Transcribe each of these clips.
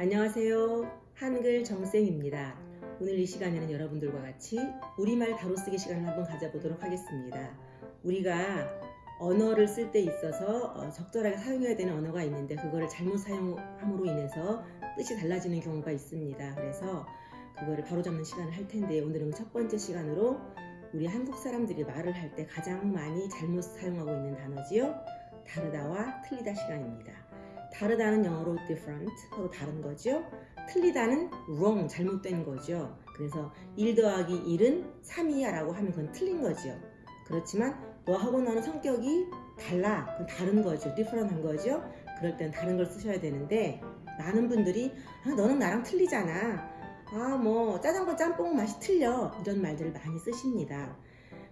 안녕하세요. 한글 정쌤입니다. 오늘 이 시간에는 여러분들과 같이 우리말 바로 쓰기 시간을 한번 가져보도록 하겠습니다. 우리가 언어를 쓸 때 있어서 어, 적절하게 사용해야 되는 언어가 있는데 그거를 잘못 사용함으로 인해서 뜻이 달라지는 경우가 있습니다. 그래서 그거를 바로잡는 시간을 할 텐데 오늘은 첫 번째 시간으로 우리 한국 사람들이 말을 할 때 가장 많이 잘못 사용하고 있는 단어지요. 다르다와 틀리다 시간입니다. 다르다는 영어로 different, 서로 다른 거죠. 틀리다는 wrong, 잘못된 거죠. 그래서 1 더하기 1은 3이야 라고 하면 그건 틀린 거죠. 그렇지만 너하고 나는 성격이 달라. 그건 다른 거죠. different한 거죠. 그럴 땐 다른 걸 쓰셔야 되는데 많은 분들이 아, 너는 나랑 틀리잖아. 아, 뭐 짜장면 짬뽕 맛이 틀려. 이런 말들을 많이 쓰십니다.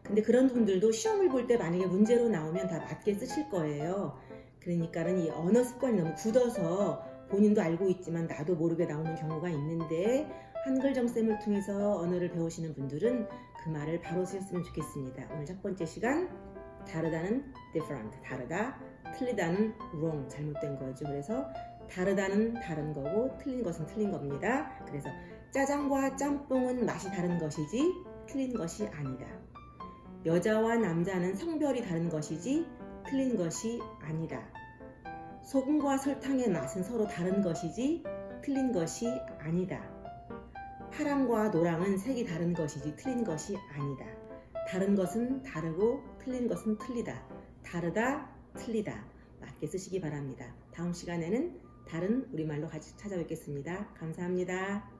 근데 그런 분들도 시험을 볼 때 만약에 문제로 나오면 다 맞게 쓰실 거예요. 그러니까는 이 언어 습관이 너무 굳어서 본인도 알고 있지만 나도 모르게 나오는 경우가 있는데 한글 정쌤을 통해서 언어를 배우시는 분들은 그 말을 바로 쓰셨으면 좋겠습니다. 오늘 첫 번째 시간 다르다는 different 다르다 틀리다는 wrong 잘못된 거죠. 그래서 다르다는 다른 거고 틀린 것은 틀린 겁니다. 그래서 짜장과 짬뽕은 맛이 다른 것이지 틀린 것이 아니다. 여자와 남자는 성별이 다른 것이지 틀린 것이 아니다. 소금과 설탕의 맛은 서로 다른 것이지 틀린 것이 아니다. 파랑과 노랑은 색이 다른 것이지 틀린 것이 아니다. 다른 것은 다르고 틀린 것은 틀리다. 다르다, 틀리다. 맞게 쓰시기 바랍니다. 다음 시간에는 다른 우리말로 같이 찾아뵙겠습니다. 감사합니다.